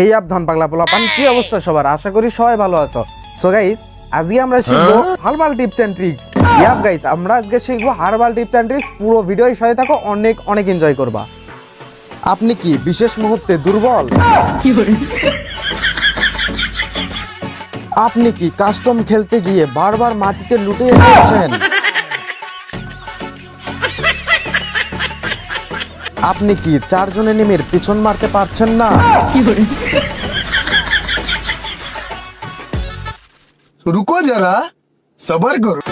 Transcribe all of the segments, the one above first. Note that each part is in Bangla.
এই আপ পাগলা পোলাপান, কি অবস্থা সবার? আশা করি সবাই ভালো আছো। সো গাইস আজকে আমরা শিখব herbal tips and tricks. Yup guys আমরা আজকে শিখব হার্বাল টিপস এন্ড ট্রিক্স। পুরো ভিডিওর সাথে থাকো, অনেক অনেক এনজয় করবা। আপনি কি বিশেষ মুহূর্তে দুর্বল? আপনি কি কাস্টম খেলতে গিয়ে বারবার মাটিতে লুটিয়ে পড়ছেন আপনি কি চারজনে নিমের পিছন মারতে পারছেন না? রুকো যারা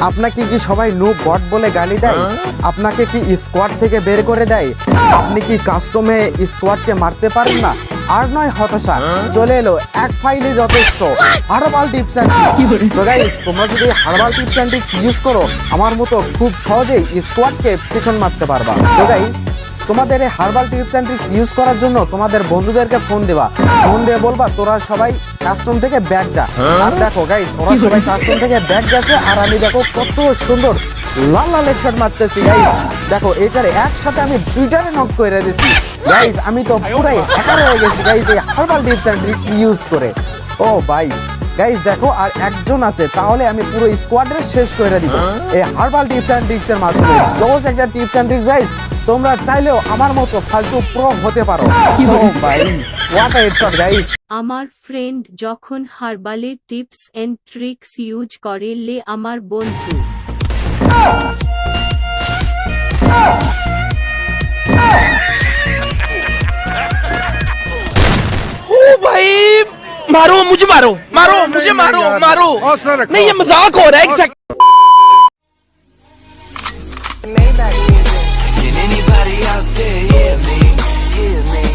আপনাকে কি সবাই নু বট বলে গালি দেয়? হ্যাঁ। আপনাকে কি স্কোয়াড থেকে বের করে দেয়? আপনি কি কাস্টমে স্কোয়াডকে মারতে পারেন না? আর নয় হতাশা হ্যাঁ। চলে এলো এক ফাইলে যথেষ্ট। হারবাল টিপস অ্যান্ড তোমরা যদি হারবাল টিপস অ্যান্ড ইউজ করো আমার মতো খুব সহজেই স্কোয়াডকে পিছন মারতে পারবা। সোগাইস তোমাদের এই herbal tips and tricks use করার জন্য তোমাদের বন্ধুদেরকে ফোন দেবা। ফোন দিয়ে বলবা তোরা সবাই কাস্টম থেকে ব্যাগ যা। আর দেখো গাইস ওরা সবাই কাস্টম থেকে ব্যাগ গেছে আর আমি দেখো কত সুন্দর লাল লাল হেডশট মারতেছি গাইস দেখো এটার একসাথে আমি দুইটারে নক করে দিছি। গাইস আমি তো পুরাই হ্যাকার হয়ে গেছি গাইস এই herbal tips and tricks use করে। ও ভাই গাইস দেখো আর একজন আছে তাহলে আমি পুরো স্কোয়াডের শেষ করে দিব। এই হার্বাল টিপস অ্যান্ড ট্রিক্স এর মাধ্যমে। জোস একটা টিপস অ্যান্ড ট্রিক্স গাইস তোমরা চাইলেও আমার মতো ফালতু প্রো হতে পারো ও ভাই হোয়াট আ হেডশট গাইস আমার ফ্রেন্ড যখন হার্বালে টিপস এন্ড ট্রিক্স ইউজ করে লে আমার বন্ধু ओ भाई मारो मुझे मारो मारो मुझे मारो मारो नहीं ये मजाक हो रहा है somebody out there hear me, hear me.